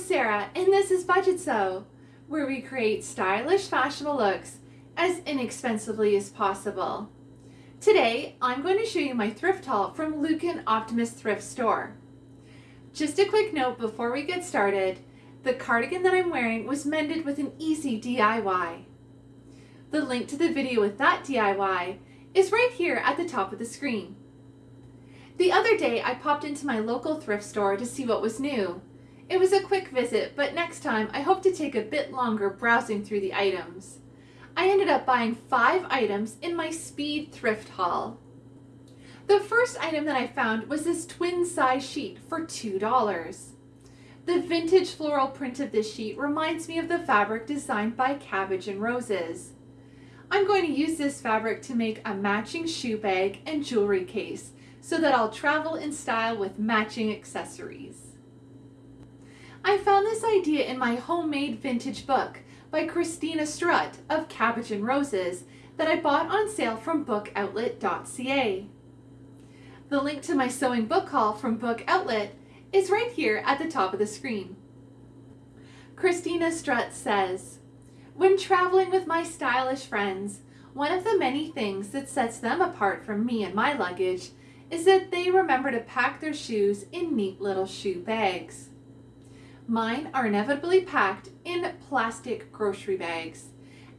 Sarah, and this is Budget Sew, where we create stylish, fashionable looks as inexpensively as possible. Today, I'm going to show you my thrift haul from Lucan Optimist Thrift Store. Just a quick note before we get started, the cardigan that I'm wearing was mended with an easy DIY. The link to the video with that DIY is right here at the top of the screen. The other day, I popped into my local thrift store to see what was new. It was a quick visit, but next time I hope to take a bit longer browsing through the items. I ended up buying five items in my speed thrift haul. The first item that I found was this twin size sheet for $2. The vintage floral print of this sheet reminds me of the fabric designed by Cabbage and Roses. I'm going to use this fabric to make a matching shoe bag and jewelry case so that I'll travel in style with matching accessories. I found this idea in my homemade vintage book by Christina Strutt of Cabbage and Roses that I bought on sale from bookoutlet.ca. The link to my sewing book haul from Book Outlet is right here at the top of the screen. Christina Strutt says, When traveling with my stylish friends, one of the many things that sets them apart from me and my luggage is that they remember to pack their shoes in neat little shoe bags. Mine are inevitably packed in plastic grocery bags.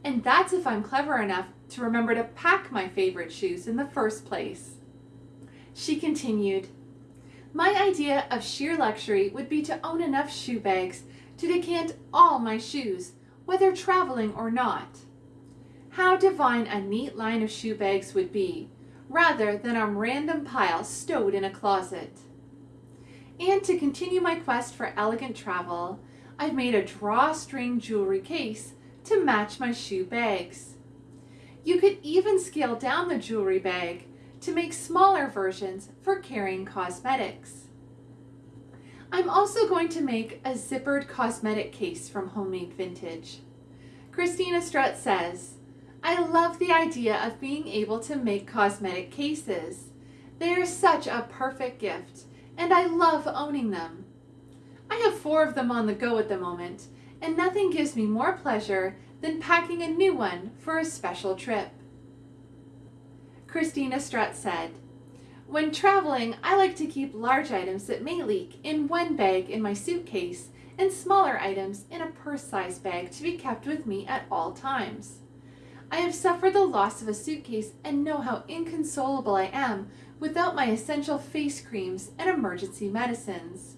And that's if I'm clever enough to remember to pack my favorite shoes in the first place. She continued, My idea of sheer luxury would be to own enough shoe bags to decant all my shoes, whether traveling or not. How divine a neat line of shoe bags would be, rather than a random pile stowed in a closet. And to continue my quest for elegant travel, I've made a drawstring jewelry case to match my shoe bags. You could even scale down the jewelry bag to make smaller versions for carrying cosmetics. I'm also going to make a zippered cosmetic case from Homemade Vintage. Christina Strutt says, I love the idea of being able to make cosmetic cases. They are such a perfect gift and I love owning them. I have four of them on the go at the moment, and nothing gives me more pleasure than packing a new one for a special trip. Christina Strutt said, When traveling, I like to keep large items that may leak in one bag in my suitcase and smaller items in a purse-sized bag to be kept with me at all times. I have suffered the loss of a suitcase and know how inconsolable I am without my essential face creams and emergency medicines.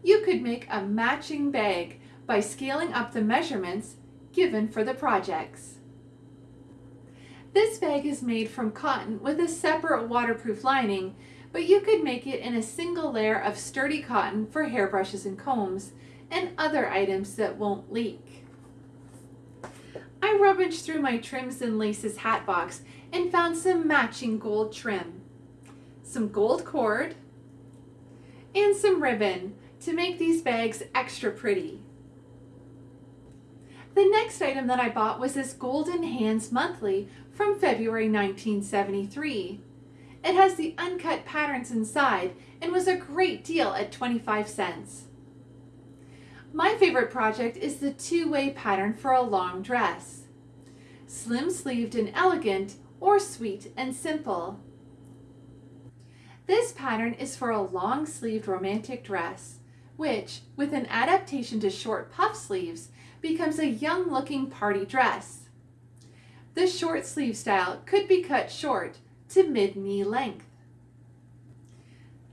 You could make a matching bag by scaling up the measurements given for the projects. This bag is made from cotton with a separate waterproof lining, but you could make it in a single layer of sturdy cotton for hairbrushes and combs and other items that won't leak. I rummaged through my trims and laces hat box and found some matching gold trim some gold cord, and some ribbon to make these bags extra pretty. The next item that I bought was this Golden Hands Monthly from February 1973. It has the uncut patterns inside and was a great deal at 25 cents. My favorite project is the two-way pattern for a long dress. Slim sleeved and elegant or sweet and simple. This pattern is for a long-sleeved romantic dress, which, with an adaptation to short puff sleeves, becomes a young-looking party dress. The short sleeve style could be cut short to mid-knee length.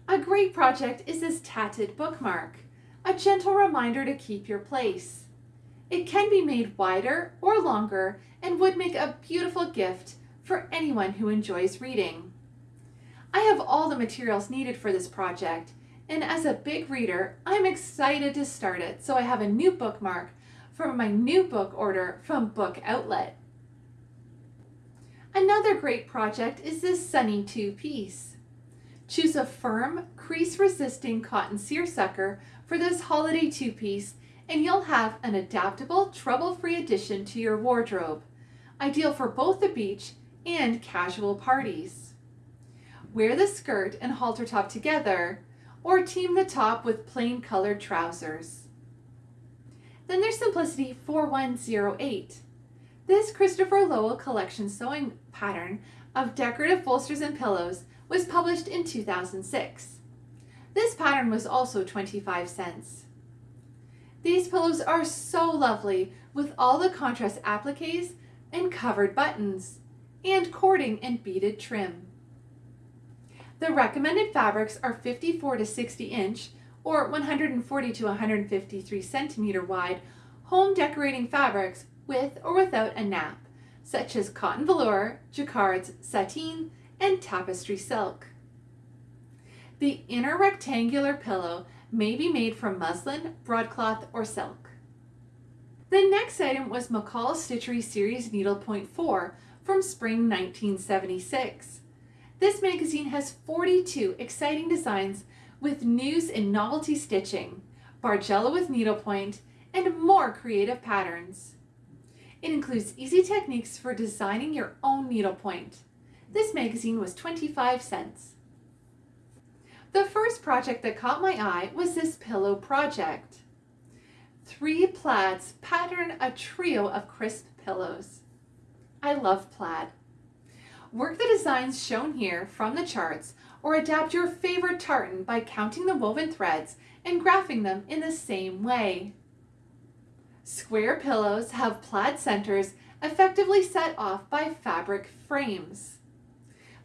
A great project is this tatted bookmark, a gentle reminder to keep your place. It can be made wider or longer and would make a beautiful gift for anyone who enjoys reading. I have all the materials needed for this project, and as a big reader, I'm excited to start it so I have a new bookmark for my new book order from Book Outlet. Another great project is this Sunny two-piece. Choose a firm, crease-resisting cotton seersucker for this holiday two-piece and you'll have an adaptable, trouble-free addition to your wardrobe, ideal for both the beach and casual parties. Wear the skirt and halter top together or team the top with plain colored trousers. Then there's Simplicity 4108. This Christopher Lowell collection sewing pattern of decorative bolsters and pillows was published in 2006. This pattern was also 25 cents. These pillows are so lovely with all the contrast appliques and covered buttons and cording and beaded trim. The recommended fabrics are 54 to 60 inch or 140 to 153 centimeter wide home decorating fabrics with or without a nap, such as cotton velour, jacquards, sateen, and tapestry silk. The inner rectangular pillow may be made from muslin, broadcloth, or silk. The next item was McCall Stitchery Series Needlepoint 4 from spring 1976. This magazine has 42 exciting designs with news and novelty stitching, Bargello with needlepoint, and more creative patterns. It includes easy techniques for designing your own needlepoint. This magazine was 25 cents. The first project that caught my eye was this pillow project. Three plaids pattern a trio of crisp pillows. I love plaid. Work the designs shown here from the charts or adapt your favorite tartan by counting the woven threads and graphing them in the same way. Square pillows have plaid centers effectively set off by fabric frames.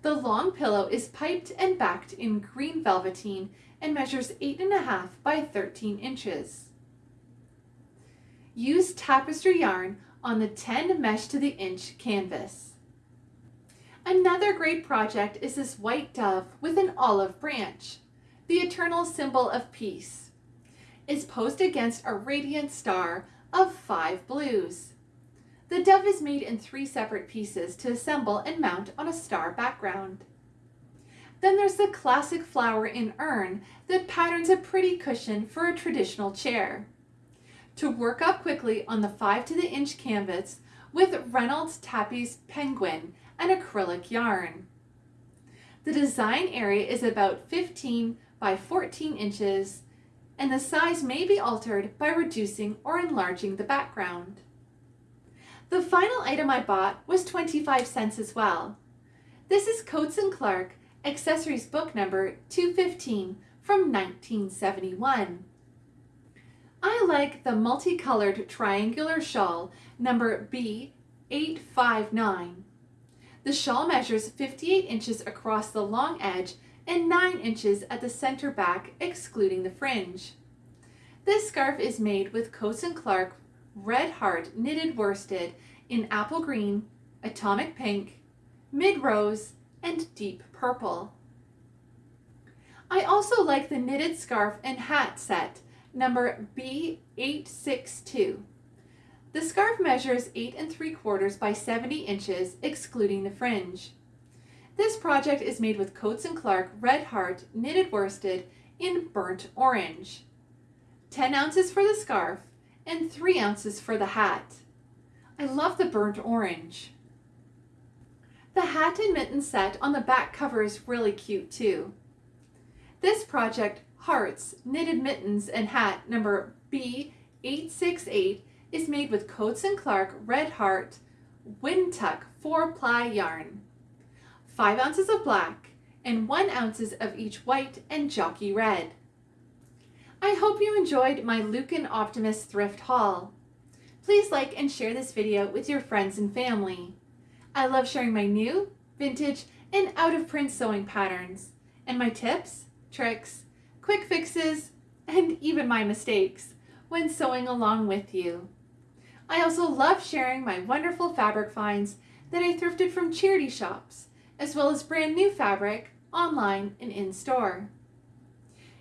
The long pillow is piped and backed in green velveteen and measures 8.5 by 13 inches. Use tapestry yarn on the 10 mesh to the inch canvas. Another great project is this white dove with an olive branch, the eternal symbol of peace. Is posed against a radiant star of five blues. The dove is made in three separate pieces to assemble and mount on a star background. Then there's the classic flower in urn that patterns a pretty cushion for a traditional chair. To work up quickly on the 5 to the inch canvas with Reynolds Tappy's Penguin and acrylic yarn. The design area is about 15 by 14 inches and the size may be altered by reducing or enlarging the background. The final item I bought was 25 cents as well. This is Coats & Clark Accessories book number 215 from 1971. I like the multicolored triangular shawl number B859. The shawl measures 58 inches across the long edge and 9 inches at the center back excluding the fringe. This scarf is made with Coats & Clark Red Heart knitted worsted in apple green, atomic pink, mid rose, and deep purple. I also like the knitted scarf and hat set number B862. The scarf measures 8 and 3 quarters by 70 inches excluding the fringe. This project is made with Coats & Clark Red Heart knitted worsted in burnt orange. 10 ounces for the scarf and 3 ounces for the hat. I love the burnt orange. The hat and mitten set on the back cover is really cute too. This project, Hearts Knitted Mittens and Hat number B868 is made with Coats & Clark Red Heart Wintuk 4 ply yarn. 5 ounces of black and 1 ounces of each white and jockey red. I hope you enjoyed my Lucan Optimist thrift haul. Please like and share this video with your friends and family. I love sharing my new, vintage, and out-of-print sewing patterns, and my tips, tricks, quick fixes, and even my mistakes when sewing along with you. I also love sharing my wonderful fabric finds that I thrifted from charity shops, as well as brand new fabric online and in-store.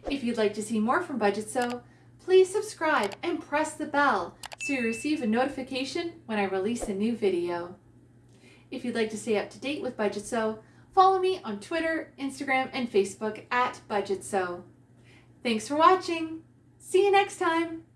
If you'd like to see more from Budget Sew, please subscribe and press the bell so you receive a notification when I release a new video. If you'd like to stay up to date with Budget Sew, follow me on Twitter, Instagram, and Facebook at Budget Sew. Thanks for watching. See you next time.